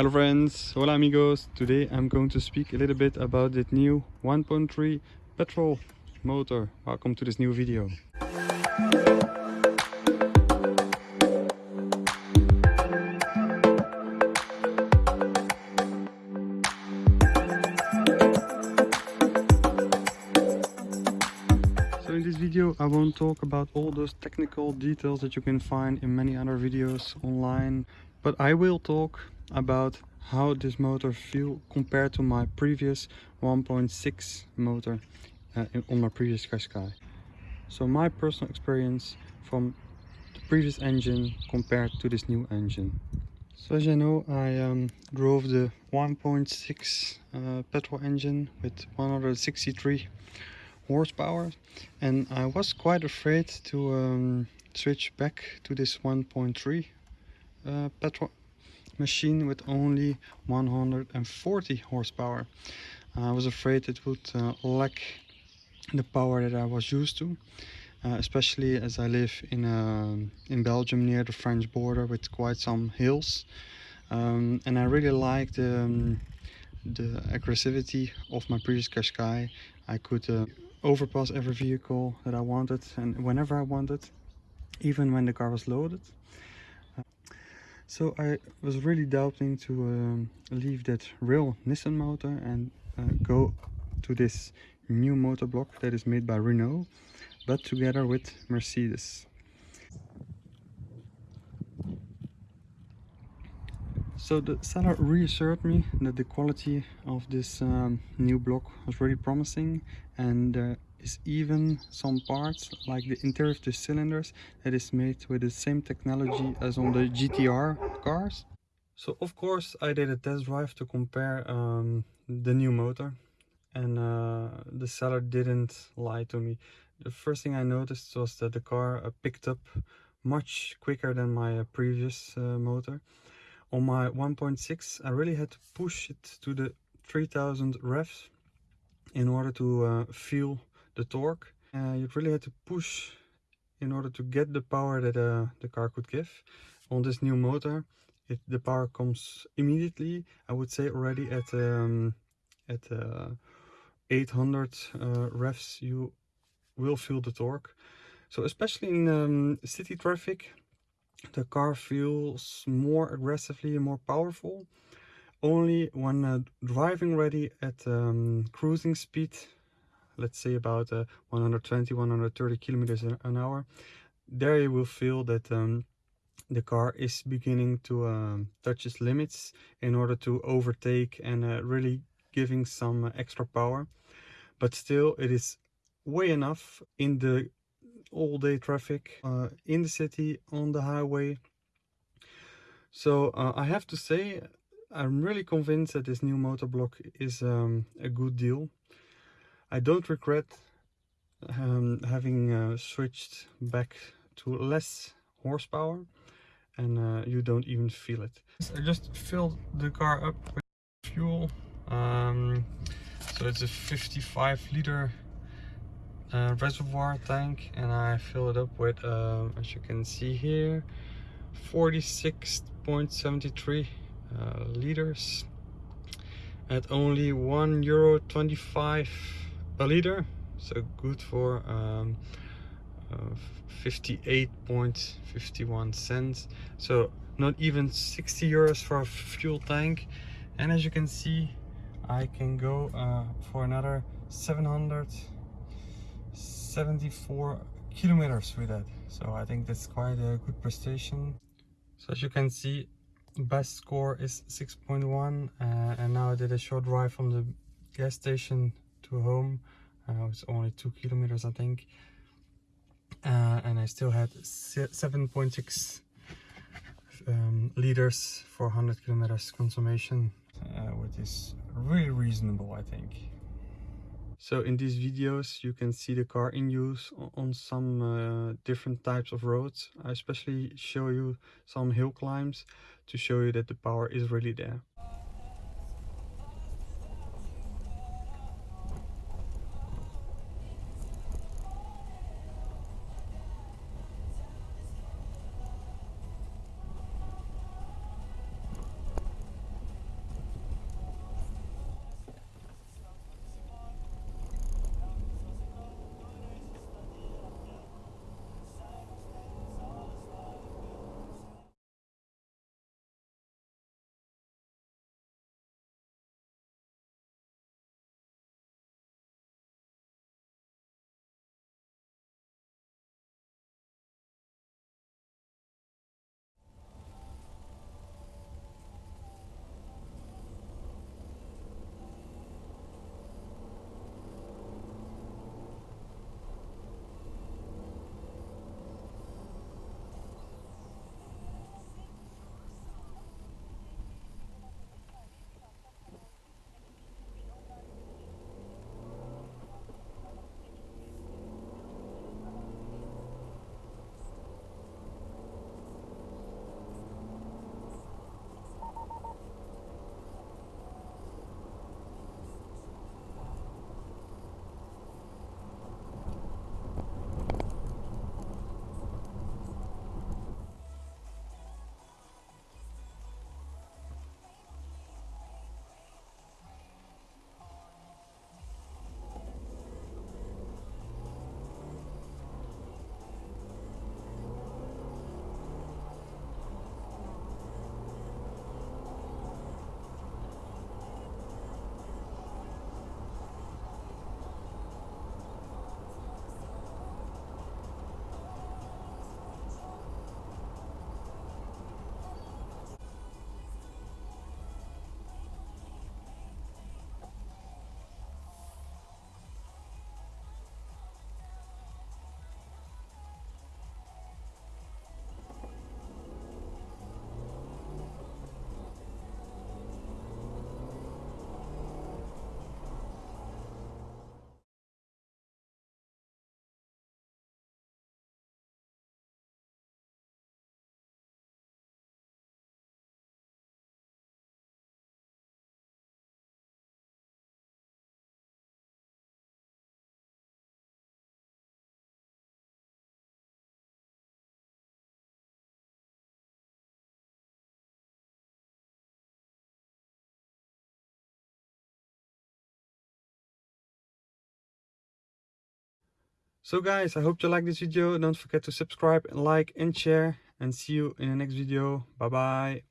Hello friends, hola amigos. Today I'm going to speak a little bit about the new 1.3 petrol motor. Welcome to this new video. So in this video I won't talk about all those technical details that you can find in many other videos online but I will talk about how this motor feel compared to my previous 1.6 motor uh, on my previous Qashqai. So my personal experience from the previous engine compared to this new engine. So as you know I um, drove the 1.6 uh, petrol engine with 163 horsepower and I was quite afraid to um, switch back to this 1.3 uh, petrol machine with only 140 horsepower. I was afraid it would uh, lack the power that I was used to uh, especially as I live in uh, in Belgium near the French border with quite some hills um, and I really liked um, the aggressivity of my previous Qashqai. I could uh, overpass every vehicle that I wanted and whenever I wanted even when the car was loaded so I was really doubting to um, leave that real Nissan motor and uh, go to this new motor block that is made by Renault but together with Mercedes. So the seller reassured me that the quality of this um, new block was really promising and there is even some parts like the interior of the cylinders that is made with the same technology as on the GTR cars. So of course I did a test drive to compare um, the new motor and uh, the seller didn't lie to me. The first thing I noticed was that the car uh, picked up much quicker than my uh, previous uh, motor on my 1.6 I really had to push it to the 3000 revs in order to uh, feel the torque. Uh, you really had to push in order to get the power that uh, the car could give. On this new motor, it, the power comes immediately. I would say already at um, at uh, 800 uh, revs, you will feel the torque. So especially in um, city traffic, the car feels more aggressively and more powerful only when uh, driving ready at um, cruising speed let's say about uh, 120 130 kilometers an hour there you will feel that um, the car is beginning to um, touch its limits in order to overtake and uh, really giving some extra power. But still it is way enough in the all day traffic uh, in the city on the highway. So uh, I have to say I'm really convinced that this new motor block is um, a good deal I don't regret um, having uh, switched back to less horsepower and uh, you don't even feel it. I just filled the car up with fuel um, so it's a 55 liter uh, reservoir tank and I fill it up with uh, as you can see here 46.73 uh, liters at only one euro 25 a liter so good for um, uh, 58.51 cents. So not even 60 euros for a fuel tank. And as you can see I can go uh, for another 700 74 kilometers with that. So i think that's quite a good prestation. So as you can see best score is 6.1 uh, and now i did a short drive from the gas station to home uh, it's only two kilometers i think uh, and i still had 7.6 um, liters for 100 kilometers consumption uh, which is really reasonable i think so in these videos you can see the car in use on some uh, different types of roads. I especially show you some hill climbs to show you that the power is really there. So guys, I hope you like this video. Don't forget to subscribe, and like and share and see you in the next video. Bye bye.